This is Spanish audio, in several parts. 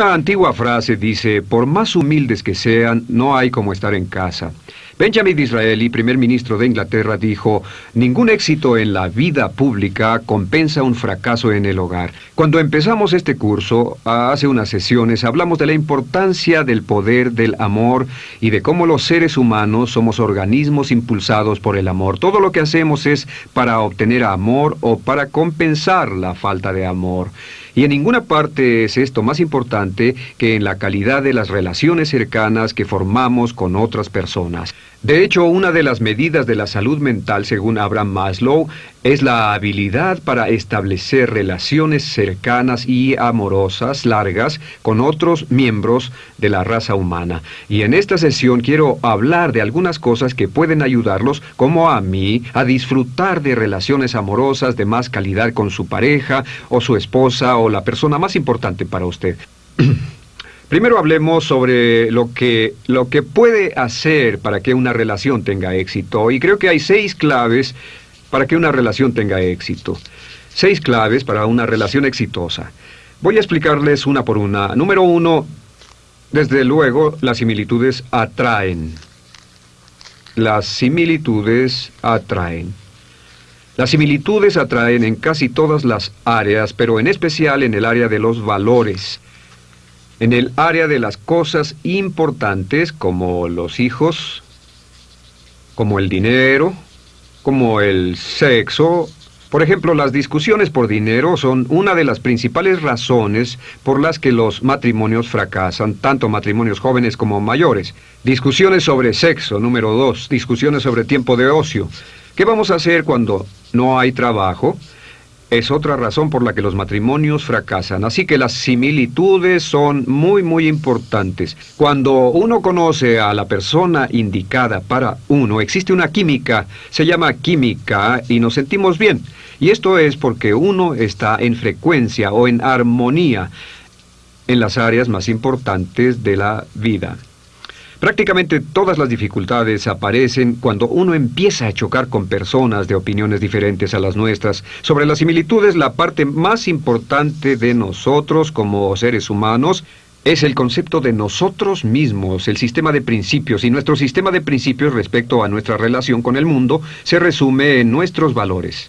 Una antigua frase dice, por más humildes que sean, no hay como estar en casa. Benjamin Disraeli, primer ministro de Inglaterra, dijo, ningún éxito en la vida pública compensa un fracaso en el hogar. Cuando empezamos este curso, hace unas sesiones, hablamos de la importancia del poder del amor y de cómo los seres humanos somos organismos impulsados por el amor. Todo lo que hacemos es para obtener amor o para compensar la falta de amor. Y en ninguna parte es esto más importante que en la calidad de las relaciones cercanas que formamos con otras personas. De hecho, una de las medidas de la salud mental, según Abraham Maslow, es la habilidad para establecer relaciones cercanas y amorosas largas con otros miembros de la raza humana. Y en esta sesión quiero hablar de algunas cosas que pueden ayudarlos, como a mí, a disfrutar de relaciones amorosas de más calidad con su pareja o su esposa o la persona más importante para usted. Primero hablemos sobre lo que, lo que puede hacer para que una relación tenga éxito. Y creo que hay seis claves para que una relación tenga éxito. Seis claves para una relación exitosa. Voy a explicarles una por una. Número uno, desde luego, las similitudes atraen. Las similitudes atraen. Las similitudes atraen en casi todas las áreas, pero en especial en el área de los valores en el área de las cosas importantes como los hijos, como el dinero, como el sexo. Por ejemplo, las discusiones por dinero son una de las principales razones por las que los matrimonios fracasan, tanto matrimonios jóvenes como mayores. Discusiones sobre sexo, número dos. Discusiones sobre tiempo de ocio. ¿Qué vamos a hacer cuando no hay trabajo? Es otra razón por la que los matrimonios fracasan. Así que las similitudes son muy, muy importantes. Cuando uno conoce a la persona indicada para uno, existe una química, se llama química y nos sentimos bien. Y esto es porque uno está en frecuencia o en armonía en las áreas más importantes de la vida. Prácticamente todas las dificultades aparecen cuando uno empieza a chocar con personas de opiniones diferentes a las nuestras. Sobre las similitudes, la parte más importante de nosotros como seres humanos es el concepto de nosotros mismos, el sistema de principios, y nuestro sistema de principios respecto a nuestra relación con el mundo se resume en nuestros valores.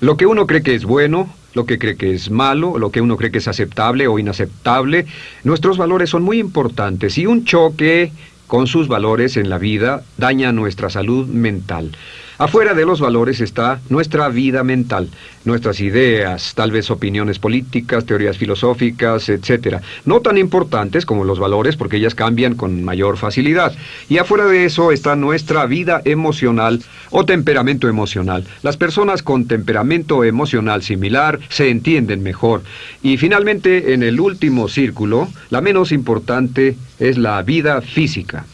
Lo que uno cree que es bueno, lo que cree que es malo, lo que uno cree que es aceptable o inaceptable, nuestros valores son muy importantes y un choque con sus valores en la vida daña nuestra salud mental. Afuera de los valores está nuestra vida mental, nuestras ideas, tal vez opiniones políticas, teorías filosóficas, etc. No tan importantes como los valores porque ellas cambian con mayor facilidad. Y afuera de eso está nuestra vida emocional o temperamento emocional. Las personas con temperamento emocional similar se entienden mejor. Y finalmente, en el último círculo, la menos importante es la vida física.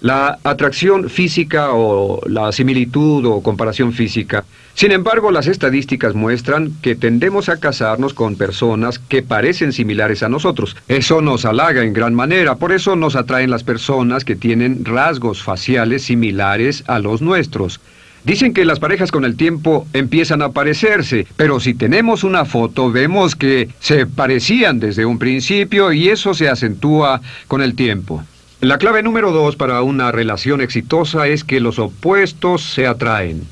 La atracción física o la similitud o comparación física. Sin embargo, las estadísticas muestran que tendemos a casarnos con personas que parecen similares a nosotros. Eso nos halaga en gran manera, por eso nos atraen las personas que tienen rasgos faciales similares a los nuestros. Dicen que las parejas con el tiempo empiezan a parecerse, pero si tenemos una foto vemos que se parecían desde un principio y eso se acentúa con el tiempo. La clave número dos para una relación exitosa es que los opuestos se atraen.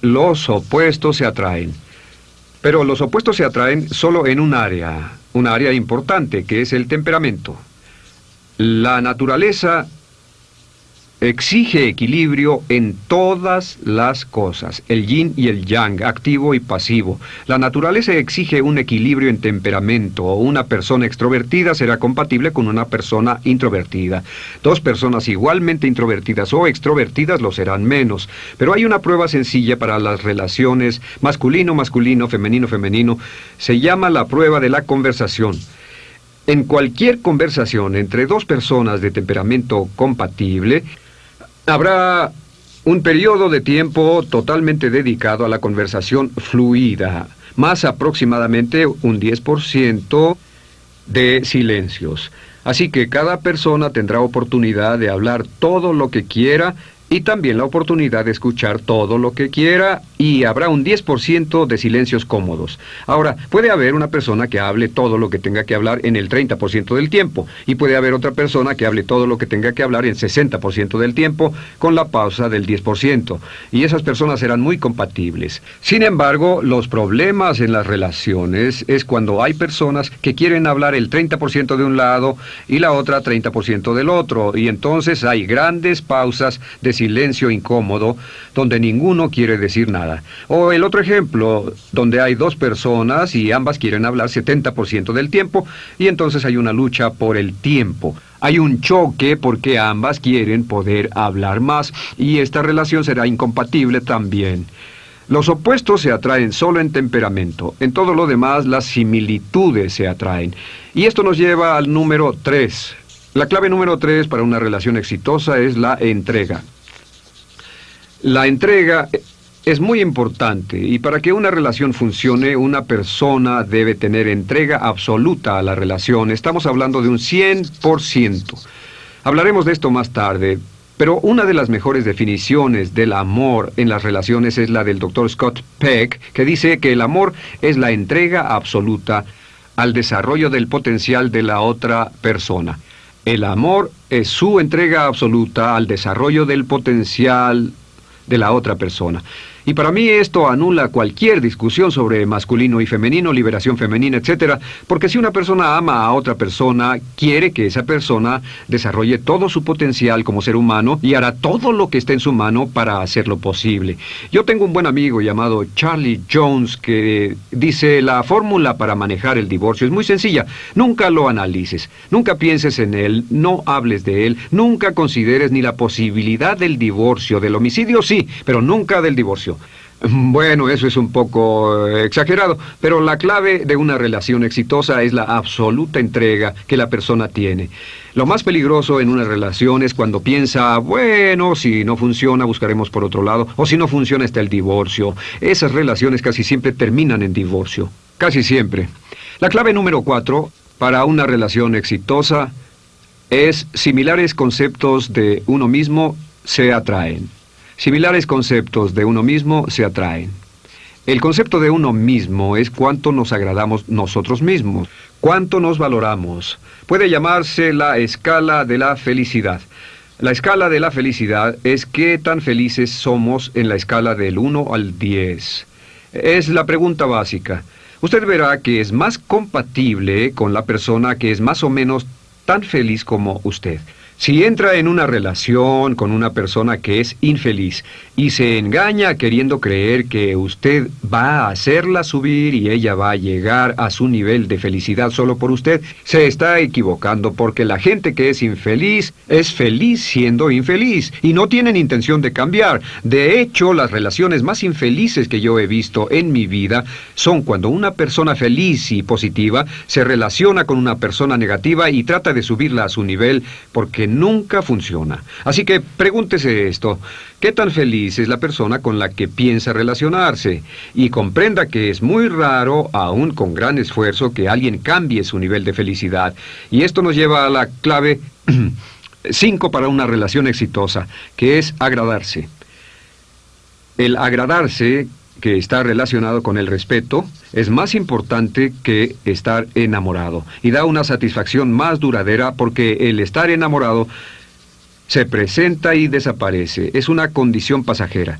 Los opuestos se atraen. Pero los opuestos se atraen solo en un área, un área importante, que es el temperamento. La naturaleza exige equilibrio en todas las cosas, el yin y el yang, activo y pasivo. La naturaleza exige un equilibrio en temperamento. Una persona extrovertida será compatible con una persona introvertida. Dos personas igualmente introvertidas o extrovertidas lo serán menos. Pero hay una prueba sencilla para las relaciones masculino-masculino, femenino-femenino. Se llama la prueba de la conversación. En cualquier conversación entre dos personas de temperamento compatible, Habrá un periodo de tiempo totalmente dedicado a la conversación fluida, más aproximadamente un 10% de silencios. Así que cada persona tendrá oportunidad de hablar todo lo que quiera y también la oportunidad de escuchar todo lo que quiera y habrá un 10% de silencios cómodos. Ahora, puede haber una persona que hable todo lo que tenga que hablar en el 30% del tiempo y puede haber otra persona que hable todo lo que tenga que hablar en 60% del tiempo con la pausa del 10%. Y esas personas serán muy compatibles. Sin embargo, los problemas en las relaciones es cuando hay personas que quieren hablar el 30% de un lado y la otra 30% del otro. Y entonces hay grandes pausas de silencio incómodo donde ninguno quiere decir nada. O el otro ejemplo, donde hay dos personas y ambas quieren hablar 70% del tiempo y entonces hay una lucha por el tiempo. Hay un choque porque ambas quieren poder hablar más y esta relación será incompatible también. Los opuestos se atraen solo en temperamento. En todo lo demás, las similitudes se atraen. Y esto nos lleva al número 3. La clave número 3 para una relación exitosa es la entrega. La entrega es muy importante y para que una relación funcione, una persona debe tener entrega absoluta a la relación. Estamos hablando de un 100%. Hablaremos de esto más tarde, pero una de las mejores definiciones del amor en las relaciones es la del doctor Scott Peck, que dice que el amor es la entrega absoluta al desarrollo del potencial de la otra persona. El amor es su entrega absoluta al desarrollo del potencial de la otra persona. Y para mí esto anula cualquier discusión sobre masculino y femenino, liberación femenina, etc. Porque si una persona ama a otra persona, quiere que esa persona desarrolle todo su potencial como ser humano y hará todo lo que esté en su mano para hacerlo posible. Yo tengo un buen amigo llamado Charlie Jones que dice la fórmula para manejar el divorcio es muy sencilla. Nunca lo analices, nunca pienses en él, no hables de él, nunca consideres ni la posibilidad del divorcio, del homicidio sí, pero nunca del divorcio. Bueno, eso es un poco eh, exagerado, pero la clave de una relación exitosa es la absoluta entrega que la persona tiene. Lo más peligroso en una relación es cuando piensa, bueno, si no funciona, buscaremos por otro lado, o si no funciona está el divorcio. Esas relaciones casi siempre terminan en divorcio. Casi siempre. La clave número cuatro para una relación exitosa es similares conceptos de uno mismo se atraen. Similares conceptos de uno mismo se atraen. El concepto de uno mismo es cuánto nos agradamos nosotros mismos, cuánto nos valoramos. Puede llamarse la escala de la felicidad. La escala de la felicidad es qué tan felices somos en la escala del 1 al 10. Es la pregunta básica. Usted verá que es más compatible con la persona que es más o menos tan feliz como usted. Si entra en una relación con una persona que es infeliz y se engaña queriendo creer que usted va a hacerla subir y ella va a llegar a su nivel de felicidad solo por usted, se está equivocando porque la gente que es infeliz es feliz siendo infeliz y no tienen intención de cambiar. De hecho, las relaciones más infelices que yo he visto en mi vida son cuando una persona feliz y positiva se relaciona con una persona negativa y trata de subirla a su nivel porque nunca funciona. Así que pregúntese esto, ¿qué tan feliz es la persona con la que piensa relacionarse? Y comprenda que es muy raro, aún con gran esfuerzo, que alguien cambie su nivel de felicidad. Y esto nos lleva a la clave 5 para una relación exitosa, que es agradarse. El agradarse que está relacionado con el respeto es más importante que estar enamorado y da una satisfacción más duradera porque el estar enamorado se presenta y desaparece, es una condición pasajera.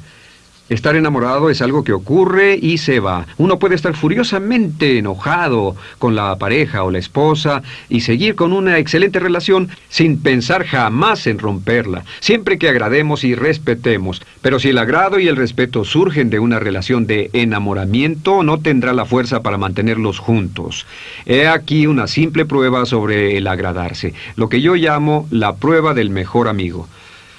Estar enamorado es algo que ocurre y se va. Uno puede estar furiosamente enojado con la pareja o la esposa y seguir con una excelente relación sin pensar jamás en romperla, siempre que agrademos y respetemos. Pero si el agrado y el respeto surgen de una relación de enamoramiento, no tendrá la fuerza para mantenerlos juntos. He aquí una simple prueba sobre el agradarse, lo que yo llamo la prueba del mejor amigo.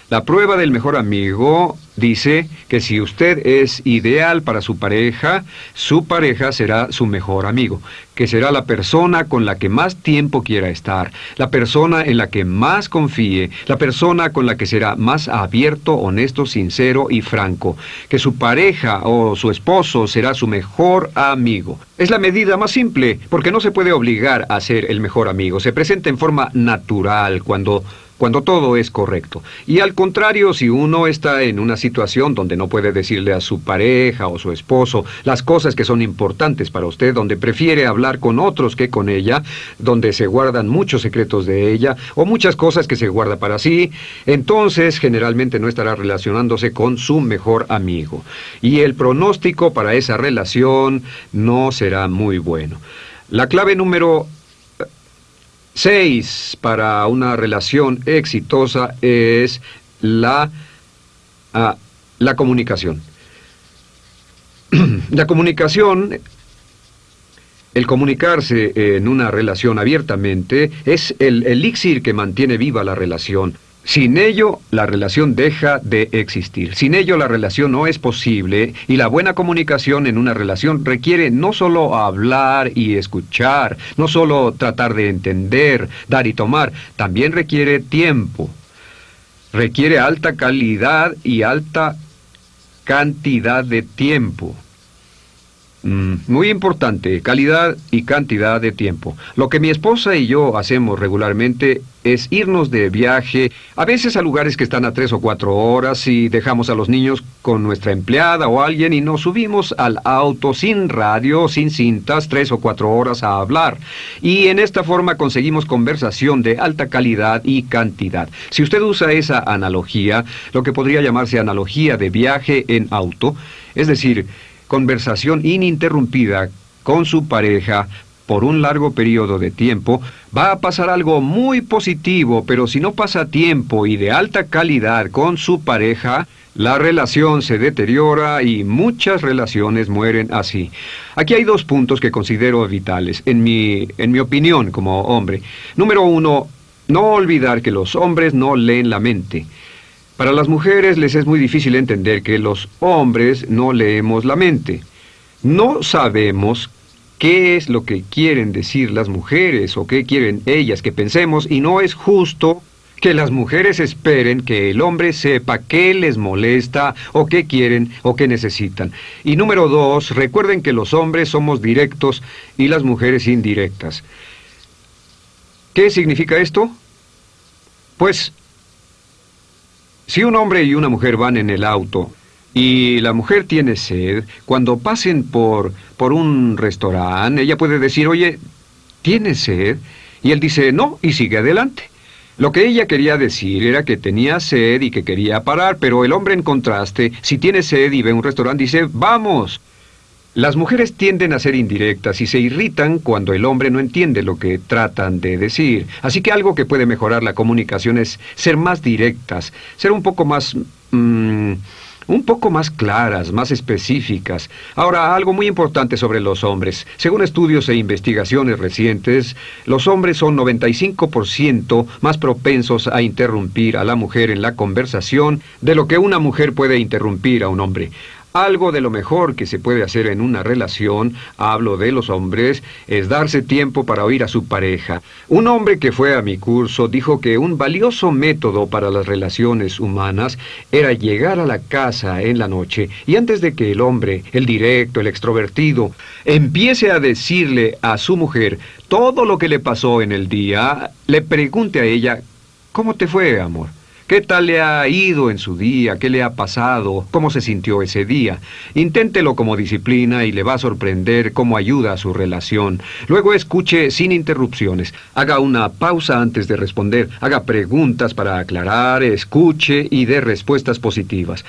La prueba del mejor amigo dice que si usted es ideal para su pareja, su pareja será su mejor amigo, que será la persona con la que más tiempo quiera estar, la persona en la que más confíe, la persona con la que será más abierto, honesto, sincero y franco, que su pareja o su esposo será su mejor amigo. Es la medida más simple, porque no se puede obligar a ser el mejor amigo, se presenta en forma natural cuando cuando todo es correcto. Y al contrario, si uno está en una situación donde no puede decirle a su pareja o su esposo las cosas que son importantes para usted, donde prefiere hablar con otros que con ella, donde se guardan muchos secretos de ella o muchas cosas que se guarda para sí, entonces generalmente no estará relacionándose con su mejor amigo. Y el pronóstico para esa relación no será muy bueno. La clave número Seis, para una relación exitosa es la, ah, la comunicación. la comunicación, el comunicarse en una relación abiertamente, es el elixir que mantiene viva la relación. Sin ello, la relación deja de existir. Sin ello, la relación no es posible y la buena comunicación en una relación requiere no solo hablar y escuchar, no solo tratar de entender, dar y tomar, también requiere tiempo. Requiere alta calidad y alta cantidad de tiempo. Mm, muy importante, calidad y cantidad de tiempo. Lo que mi esposa y yo hacemos regularmente es irnos de viaje, a veces a lugares que están a tres o cuatro horas y dejamos a los niños con nuestra empleada o alguien y nos subimos al auto sin radio, sin cintas, tres o cuatro horas a hablar. Y en esta forma conseguimos conversación de alta calidad y cantidad. Si usted usa esa analogía, lo que podría llamarse analogía de viaje en auto, es decir, conversación ininterrumpida con su pareja por un largo periodo de tiempo, va a pasar algo muy positivo, pero si no pasa tiempo y de alta calidad con su pareja, la relación se deteriora y muchas relaciones mueren así. Aquí hay dos puntos que considero vitales, en mi, en mi opinión como hombre. Número uno, no olvidar que los hombres no leen la mente. Para las mujeres les es muy difícil entender que los hombres no leemos la mente. No sabemos qué es lo que quieren decir las mujeres o qué quieren ellas que pensemos y no es justo que las mujeres esperen que el hombre sepa qué les molesta o qué quieren o qué necesitan. Y número dos, recuerden que los hombres somos directos y las mujeres indirectas. ¿Qué significa esto? Pues si un hombre y una mujer van en el auto y la mujer tiene sed, cuando pasen por, por un restaurante, ella puede decir, oye, ¿tiene sed? Y él dice, no, y sigue adelante. Lo que ella quería decir era que tenía sed y que quería parar, pero el hombre en contraste, si tiene sed y ve un restaurante, dice, vamos. Las mujeres tienden a ser indirectas y se irritan cuando el hombre no entiende lo que tratan de decir. Así que algo que puede mejorar la comunicación es ser más directas, ser un poco más... Mm, un poco más claras, más específicas. Ahora, algo muy importante sobre los hombres. Según estudios e investigaciones recientes, los hombres son 95% más propensos a interrumpir a la mujer en la conversación de lo que una mujer puede interrumpir a un hombre. Algo de lo mejor que se puede hacer en una relación, hablo de los hombres, es darse tiempo para oír a su pareja. Un hombre que fue a mi curso dijo que un valioso método para las relaciones humanas era llegar a la casa en la noche y antes de que el hombre, el directo, el extrovertido, empiece a decirle a su mujer todo lo que le pasó en el día, le pregunte a ella, ¿cómo te fue, amor? ¿Qué tal le ha ido en su día? ¿Qué le ha pasado? ¿Cómo se sintió ese día? Inténtelo como disciplina y le va a sorprender cómo ayuda a su relación. Luego escuche sin interrupciones. Haga una pausa antes de responder. Haga preguntas para aclarar, escuche y dé respuestas positivas.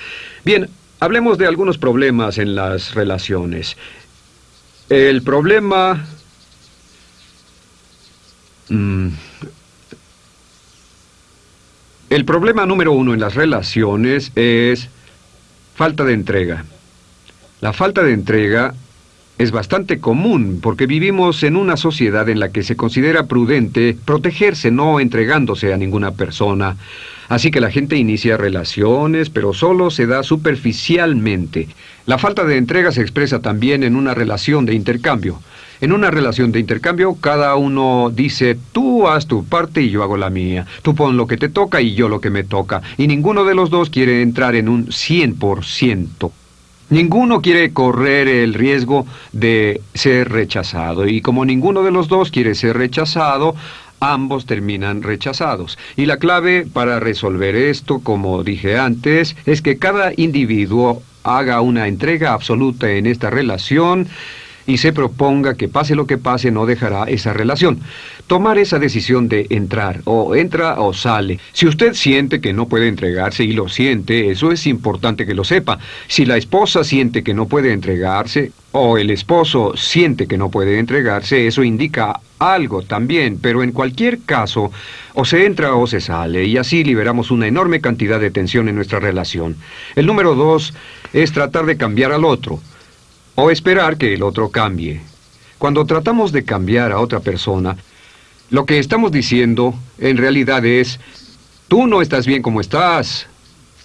Bien, hablemos de algunos problemas en las relaciones. El problema... Mm, el problema número uno en las relaciones es falta de entrega. La falta de entrega es bastante común porque vivimos en una sociedad en la que se considera prudente protegerse no entregándose a ninguna persona. Así que la gente inicia relaciones, pero solo se da superficialmente. La falta de entrega se expresa también en una relación de intercambio. En una relación de intercambio, cada uno dice, tú haz tu parte y yo hago la mía. Tú pon lo que te toca y yo lo que me toca. Y ninguno de los dos quiere entrar en un 100%. Ninguno quiere correr el riesgo de ser rechazado. Y como ninguno de los dos quiere ser rechazado, ambos terminan rechazados. Y la clave para resolver esto, como dije antes, es que cada individuo haga una entrega absoluta en esta relación y se proponga que pase lo que pase no dejará esa relación. Tomar esa decisión de entrar, o entra o sale. Si usted siente que no puede entregarse y lo siente, eso es importante que lo sepa. Si la esposa siente que no puede entregarse, o el esposo siente que no puede entregarse, eso indica algo también, pero en cualquier caso, o se entra o se sale, y así liberamos una enorme cantidad de tensión en nuestra relación. El número dos es tratar de cambiar al otro o esperar que el otro cambie. Cuando tratamos de cambiar a otra persona, lo que estamos diciendo en realidad es, tú no estás bien como estás.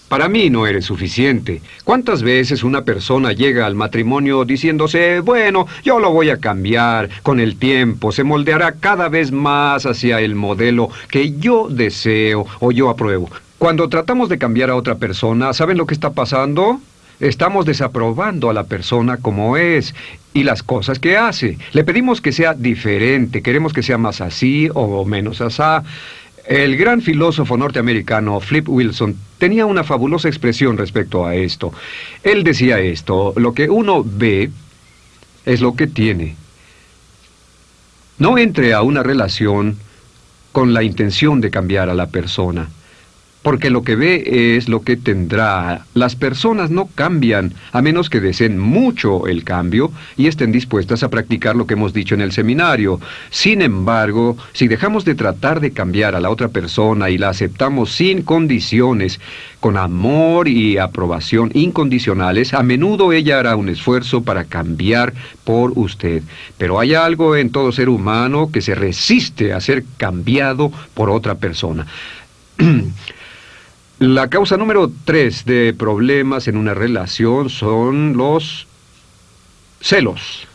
Para mí no eres suficiente. ¿Cuántas veces una persona llega al matrimonio diciéndose, bueno, yo lo voy a cambiar con el tiempo, se moldeará cada vez más hacia el modelo que yo deseo o yo apruebo? Cuando tratamos de cambiar a otra persona, ¿saben lo que está pasando? Estamos desaprobando a la persona como es y las cosas que hace. Le pedimos que sea diferente, queremos que sea más así o menos asá. El gran filósofo norteamericano Flip Wilson tenía una fabulosa expresión respecto a esto. Él decía esto, lo que uno ve es lo que tiene. No entre a una relación con la intención de cambiar a la persona porque lo que ve es lo que tendrá. Las personas no cambian a menos que deseen mucho el cambio y estén dispuestas a practicar lo que hemos dicho en el seminario. Sin embargo, si dejamos de tratar de cambiar a la otra persona y la aceptamos sin condiciones, con amor y aprobación incondicionales, a menudo ella hará un esfuerzo para cambiar por usted. Pero hay algo en todo ser humano que se resiste a ser cambiado por otra persona. La causa número tres de problemas en una relación son los celos.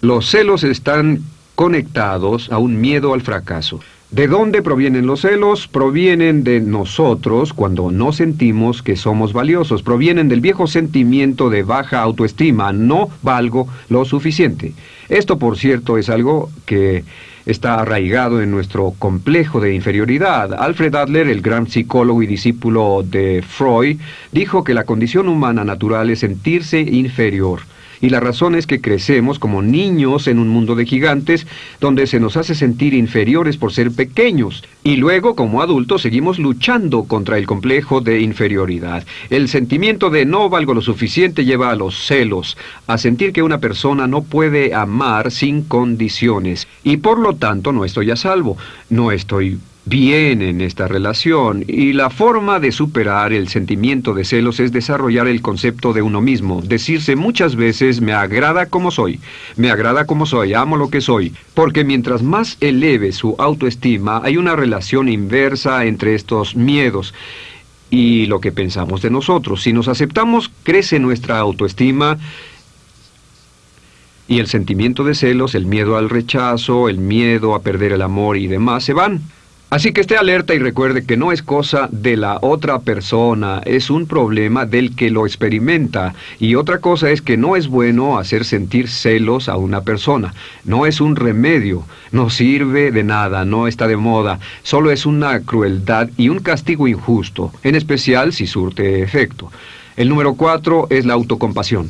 Los celos están conectados a un miedo al fracaso. ¿De dónde provienen los celos? Provienen de nosotros cuando no sentimos que somos valiosos. Provienen del viejo sentimiento de baja autoestima. No valgo lo suficiente. Esto, por cierto, es algo que está arraigado en nuestro complejo de inferioridad. Alfred Adler, el gran psicólogo y discípulo de Freud, dijo que la condición humana natural es sentirse inferior. Y la razón es que crecemos como niños en un mundo de gigantes donde se nos hace sentir inferiores por ser pequeños. Y luego, como adultos, seguimos luchando contra el complejo de inferioridad. El sentimiento de no valgo lo suficiente lleva a los celos, a sentir que una persona no puede amar sin condiciones. Y por lo tanto no estoy a salvo, no estoy bien en esta relación y la forma de superar el sentimiento de celos es desarrollar el concepto de uno mismo, decirse muchas veces me agrada como soy, me agrada como soy, amo lo que soy, porque mientras más eleve su autoestima hay una relación inversa entre estos miedos y lo que pensamos de nosotros. Si nos aceptamos, crece nuestra autoestima y el sentimiento de celos, el miedo al rechazo, el miedo a perder el amor y demás se van. Así que esté alerta y recuerde que no es cosa de la otra persona, es un problema del que lo experimenta. Y otra cosa es que no es bueno hacer sentir celos a una persona. No es un remedio, no sirve de nada, no está de moda. Solo es una crueldad y un castigo injusto, en especial si surte efecto. El número cuatro es la autocompasión.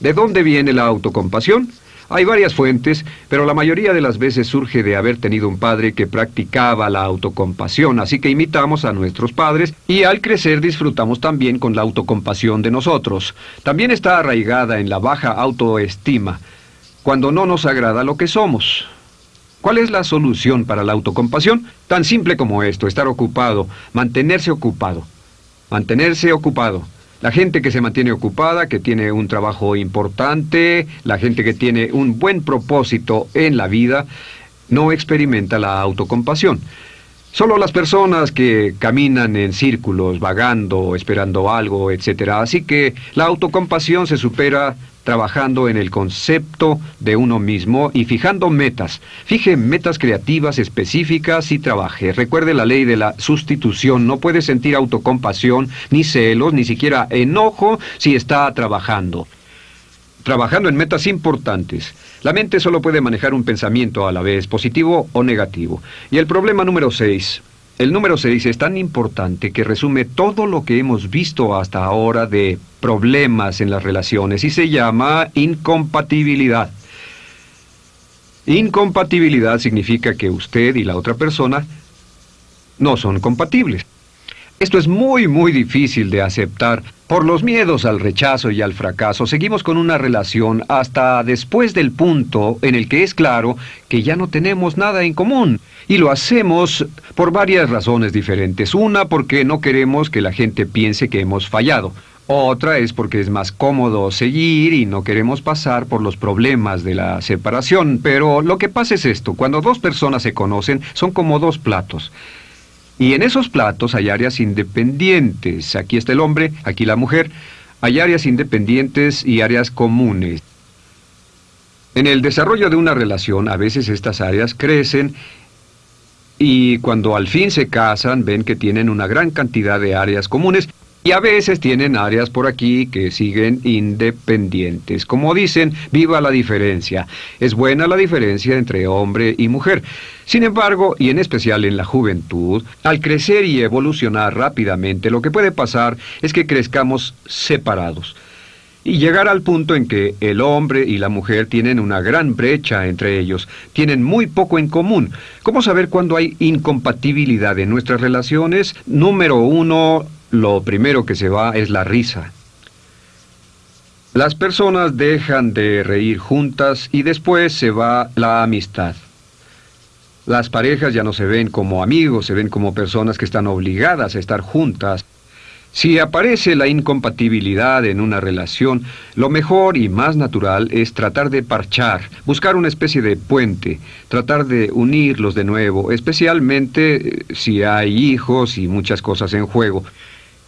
¿De dónde viene la autocompasión? Hay varias fuentes, pero la mayoría de las veces surge de haber tenido un padre que practicaba la autocompasión, así que imitamos a nuestros padres y al crecer disfrutamos también con la autocompasión de nosotros. También está arraigada en la baja autoestima, cuando no nos agrada lo que somos. ¿Cuál es la solución para la autocompasión? Tan simple como esto, estar ocupado, mantenerse ocupado. Mantenerse ocupado. La gente que se mantiene ocupada, que tiene un trabajo importante, la gente que tiene un buen propósito en la vida, no experimenta la autocompasión. Solo las personas que caminan en círculos, vagando, esperando algo, etc. Así que la autocompasión se supera trabajando en el concepto de uno mismo y fijando metas. Fije metas creativas específicas y trabaje. Recuerde la ley de la sustitución. No puede sentir autocompasión, ni celos, ni siquiera enojo si está trabajando. Trabajando en metas importantes. La mente solo puede manejar un pensamiento a la vez, positivo o negativo. Y el problema número 6. El número 6 es tan importante que resume todo lo que hemos visto hasta ahora de problemas en las relaciones y se llama incompatibilidad. Incompatibilidad significa que usted y la otra persona no son compatibles. Esto es muy, muy difícil de aceptar. Por los miedos al rechazo y al fracaso, seguimos con una relación hasta después del punto en el que es claro que ya no tenemos nada en común. Y lo hacemos por varias razones diferentes. Una, porque no queremos que la gente piense que hemos fallado. Otra es porque es más cómodo seguir y no queremos pasar por los problemas de la separación. Pero lo que pasa es esto, cuando dos personas se conocen, son como dos platos. Y en esos platos hay áreas independientes. Aquí está el hombre, aquí la mujer. Hay áreas independientes y áreas comunes. En el desarrollo de una relación, a veces estas áreas crecen y cuando al fin se casan ven que tienen una gran cantidad de áreas comunes y a veces tienen áreas por aquí que siguen independientes. Como dicen, viva la diferencia. Es buena la diferencia entre hombre y mujer. Sin embargo, y en especial en la juventud, al crecer y evolucionar rápidamente, lo que puede pasar es que crezcamos separados y llegar al punto en que el hombre y la mujer tienen una gran brecha entre ellos, tienen muy poco en común. ¿Cómo saber cuándo hay incompatibilidad en nuestras relaciones? Número uno, lo primero que se va es la risa. Las personas dejan de reír juntas y después se va la amistad. Las parejas ya no se ven como amigos, se ven como personas que están obligadas a estar juntas. Si aparece la incompatibilidad en una relación, lo mejor y más natural es tratar de parchar, buscar una especie de puente, tratar de unirlos de nuevo, especialmente eh, si hay hijos y muchas cosas en juego.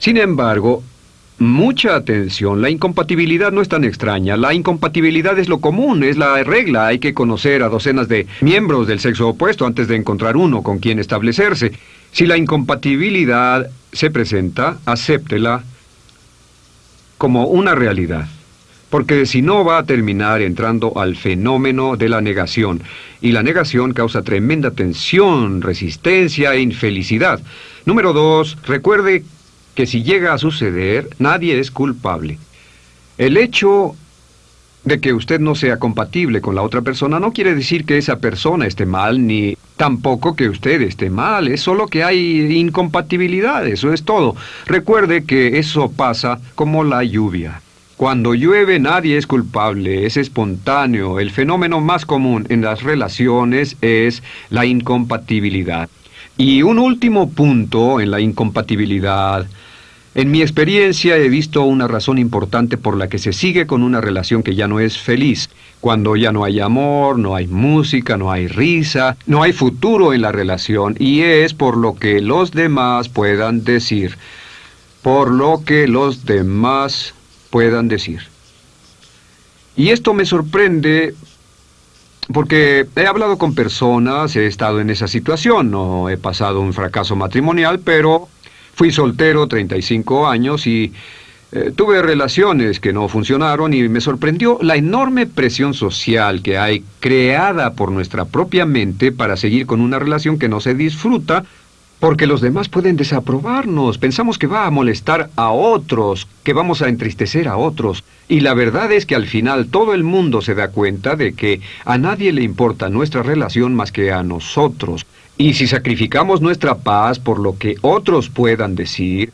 Sin embargo, mucha atención, la incompatibilidad no es tan extraña, la incompatibilidad es lo común, es la regla, hay que conocer a docenas de miembros del sexo opuesto antes de encontrar uno con quien establecerse. Si la incompatibilidad se presenta, acéptela como una realidad, porque si no va a terminar entrando al fenómeno de la negación, y la negación causa tremenda tensión, resistencia e infelicidad. Número dos, recuerde que si llega a suceder, nadie es culpable. El hecho de que usted no sea compatible con la otra persona no quiere decir que esa persona esté mal, ni tampoco que usted esté mal, es solo que hay incompatibilidad, eso es todo. Recuerde que eso pasa como la lluvia. Cuando llueve nadie es culpable, es espontáneo. El fenómeno más común en las relaciones es la incompatibilidad. Y un último punto en la incompatibilidad. En mi experiencia he visto una razón importante por la que se sigue con una relación que ya no es feliz. Cuando ya no hay amor, no hay música, no hay risa, no hay futuro en la relación y es por lo que los demás puedan decir. Por lo que los demás puedan decir. Y esto me sorprende porque he hablado con personas, he estado en esa situación, no he pasado un fracaso matrimonial, pero fui soltero 35 años y eh, tuve relaciones que no funcionaron y me sorprendió la enorme presión social que hay creada por nuestra propia mente para seguir con una relación que no se disfruta porque los demás pueden desaprobarnos, pensamos que va a molestar a otros, que vamos a entristecer a otros. Y la verdad es que al final todo el mundo se da cuenta de que a nadie le importa nuestra relación más que a nosotros. Y si sacrificamos nuestra paz por lo que otros puedan decir,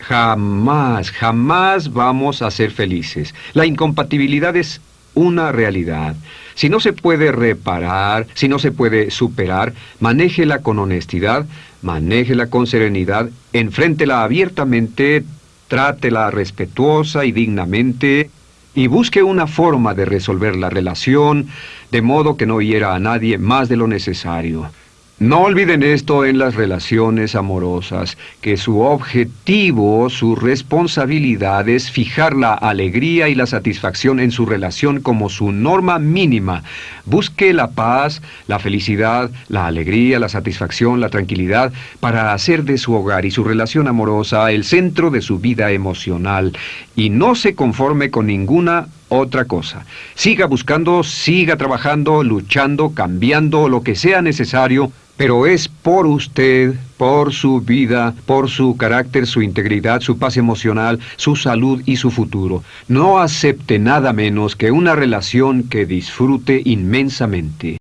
jamás, jamás vamos a ser felices. La incompatibilidad es una realidad. Si no se puede reparar, si no se puede superar, manéjela con honestidad, manéjela con serenidad, enfréntela abiertamente, trátela respetuosa y dignamente, y busque una forma de resolver la relación, de modo que no hiera a nadie más de lo necesario. No olviden esto en las relaciones amorosas, que su objetivo, su responsabilidad es fijar la alegría y la satisfacción en su relación como su norma mínima. Busque la paz, la felicidad, la alegría, la satisfacción, la tranquilidad, para hacer de su hogar y su relación amorosa el centro de su vida emocional, y no se conforme con ninguna otra cosa. Siga buscando, siga trabajando, luchando, cambiando, lo que sea necesario, pero es por usted, por su vida, por su carácter, su integridad, su paz emocional, su salud y su futuro. No acepte nada menos que una relación que disfrute inmensamente.